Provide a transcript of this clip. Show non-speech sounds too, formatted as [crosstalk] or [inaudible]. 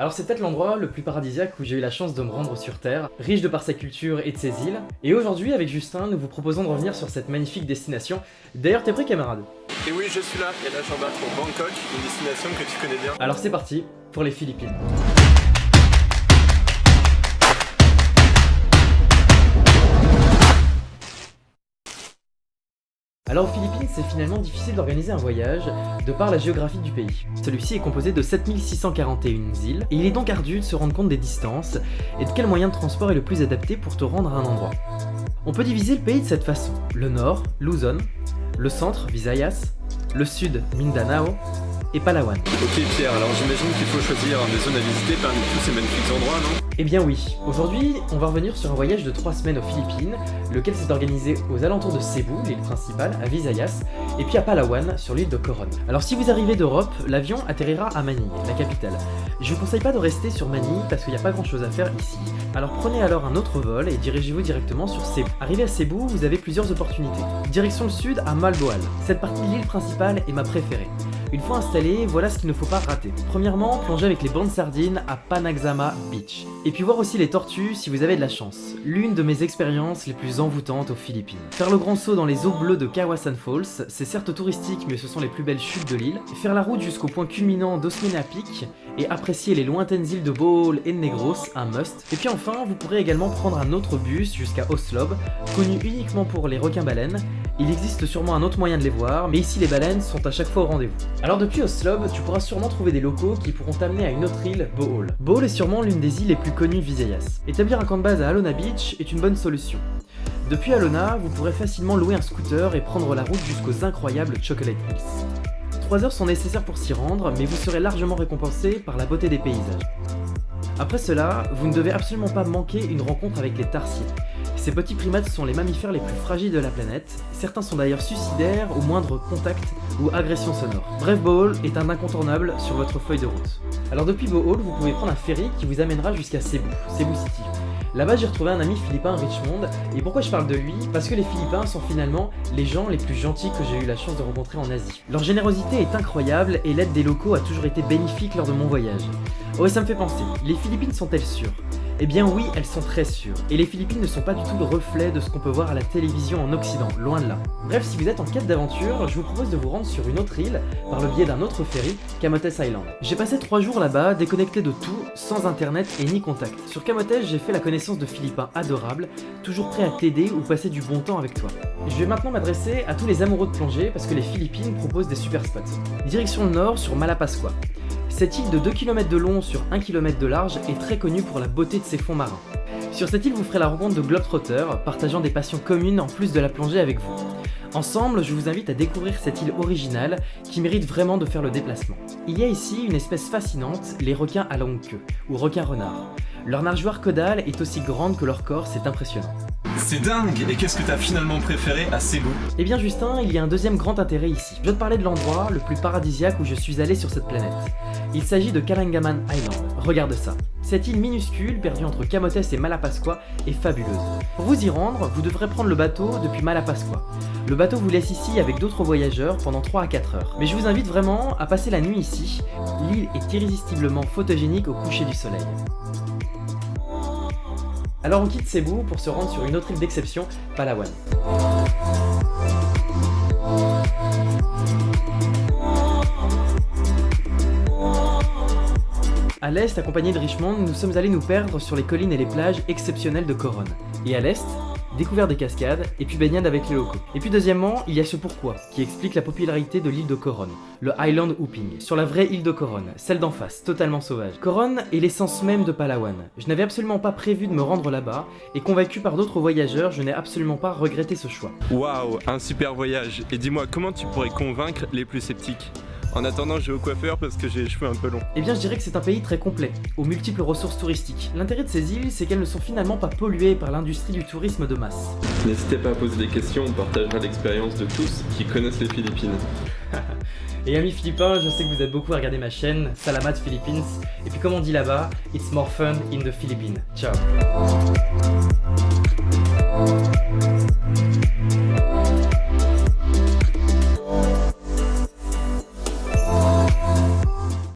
Alors c'est peut-être l'endroit le plus paradisiaque où j'ai eu la chance de me rendre sur Terre, riche de par sa culture et de ses îles. Et aujourd'hui, avec Justin, nous vous proposons de revenir sur cette magnifique destination. D'ailleurs, t'es prêt camarade Et oui, je suis là, et là j'embarque pour Bangkok, une destination que tu connais bien. Alors c'est parti pour les Philippines. Alors aux Philippines, c'est finalement difficile d'organiser un voyage de par la géographie du pays. Celui-ci est composé de 7641 îles, et il est donc ardu de se rendre compte des distances et de quel moyen de transport est le plus adapté pour te rendre à un endroit. On peut diviser le pays de cette façon. Le nord, Luzon, le centre, Visayas, le sud, Mindanao, et Palawan. Ok Pierre, alors j'imagine qu'il faut choisir des zones à visiter parmi tous ces magnifiques endroits, non? Eh bien oui, aujourd'hui on va revenir sur un voyage de 3 semaines aux Philippines, lequel s'est organisé aux alentours de Cebu, l'île principale, à Visayas, et puis à Palawan, sur l'île de Coron. Alors si vous arrivez d'Europe, l'avion atterrira à Manille, la capitale. Je vous conseille pas de rester sur Manille parce qu'il n'y a pas grand chose à faire ici. Alors prenez alors un autre vol et dirigez-vous directement sur Cebu. Arrivé à Cebu, vous avez plusieurs opportunités. Direction le sud à Malboal. Cette partie de l'île principale est ma préférée. Une fois installé, voilà ce qu'il ne faut pas rater. Premièrement, plonger avec les bandes sardines à Panaxama Beach. Et puis voir aussi les tortues si vous avez de la chance. L'une de mes expériences les plus envoûtantes aux Philippines. Faire le grand saut dans les eaux bleues de Kawasan Falls, c'est certes touristique mais ce sont les plus belles chutes de l'île. Faire la route jusqu'au point culminant d'Osmena Peak et apprécier les lointaines îles de Bohol et Negros, un must. Et puis enfin, vous pourrez également prendre un autre bus jusqu'à Oslob, connu uniquement pour les requins-baleines. Il existe sûrement un autre moyen de les voir, mais ici les baleines sont à chaque fois au rendez-vous. Alors depuis Oslob, tu pourras sûrement trouver des locaux qui pourront t'amener à une autre île, Bohol. Bohol est sûrement l'une des îles les plus connues de Visayas. Établir un camp de base à Alona Beach est une bonne solution. Depuis Alona, vous pourrez facilement louer un scooter et prendre la route jusqu'aux incroyables Chocolate Hills. 3 heures sont nécessaires pour s'y rendre, mais vous serez largement récompensé par la beauté des paysages. Après cela, vous ne devez absolument pas manquer une rencontre avec les tarsiers. Ces petits primates sont les mammifères les plus fragiles de la planète, certains sont d'ailleurs suicidaires au moindre contact ou agression sonore. Bref, Bohol est un incontournable sur votre feuille de route. Alors depuis Bohol, vous pouvez prendre un ferry qui vous amènera jusqu'à Cebu, Cebu City. Là-bas, j'ai retrouvé un ami philippin Richmond, et pourquoi je parle de lui? Parce que les Philippins sont finalement les gens les plus gentils que j'ai eu la chance de rencontrer en Asie. Leur générosité est incroyable et l'aide des locaux a toujours été bénéfique lors de mon voyage. Oh ça me fait penser, les Philippines sont-elles sûres? Eh bien oui, elles sont très sûres. Et les Philippines ne sont pas du tout le reflet de ce qu'on peut voir à la télévision en Occident, loin de là. Bref, si vous êtes en quête d'aventure, je vous propose de vous rendre sur une autre île par le biais d'un autre ferry, Camotes Island. J'ai passé 3 jours là-bas, déconnecté de tout, sans internet et ni contact. Sur Camotes, j'ai fait la connaissance de Philippins adorables, toujours prêts à t'aider ou passer du bon temps avec toi. Je vais maintenant m'adresser à tous les amoureux de plongée parce que les Philippines proposent des super spots. Direction le nord sur Malapascua. Cette île de 2 km de long sur 1 km de large est très connue pour la beauté de ses fonds marins. Sur cette île, vous ferez la rencontre de Globetrotters, partageant des passions communes en plus de la plongée avec vous. Ensemble, je vous invite à découvrir cette île originale qui mérite vraiment de faire le déplacement. Il y a ici une espèce fascinante, les requins à longue queue, ou requins renards. Leur nageoire caudale est aussi grande que leur corps, c'est impressionnant. C'est dingue Et qu'est-ce que t'as finalement préféré à Cebu Eh bien Justin, il y a un deuxième grand intérêt ici. Je vais te parler de l'endroit le plus paradisiaque où je suis allé sur cette planète. Il s'agit de Kalangaman Island. Regarde ça. Cette île minuscule, perdue entre Camotes et Malapascua, est fabuleuse. Pour vous y rendre, vous devrez prendre le bateau depuis Malapascua. Le bateau vous laisse ici avec d'autres voyageurs pendant 3 à 4 heures. Mais je vous invite vraiment à passer la nuit ici. L'île est irrésistiblement photogénique au coucher du soleil. Alors on quitte Cebu pour se rendre sur une autre île d'exception, Palawan. À l'est, accompagné de Richmond, nous sommes allés nous perdre sur les collines et les plages exceptionnelles de Coron. Et à l'est, découvert des cascades, et puis baignade avec les locaux. Et puis deuxièmement, il y a ce pourquoi, qui explique la popularité de l'île de Coron, le Island Hooping, sur la vraie île de Coron, celle d'en face, totalement sauvage. Coron est l'essence même de Palawan. Je n'avais absolument pas prévu de me rendre là-bas, et convaincu par d'autres voyageurs, je n'ai absolument pas regretté ce choix. Waouh, un super voyage Et dis-moi, comment tu pourrais convaincre les plus sceptiques? En attendant, je vais au coiffeur parce que j'ai les cheveux un peu longs. Eh bien, je dirais que c'est un pays très complet, aux multiples ressources touristiques. L'intérêt de ces îles, c'est qu'elles ne sont finalement pas polluées par l'industrie du tourisme de masse. N'hésitez pas à poser des questions, on partagera l'expérience de tous qui connaissent les Philippines. [laughs] Et amis philippins, je sais que vous êtes beaucoup à regarder ma chaîne, Salamat Philippines. Et puis comme on dit là-bas, it's more fun in the Philippines. Ciao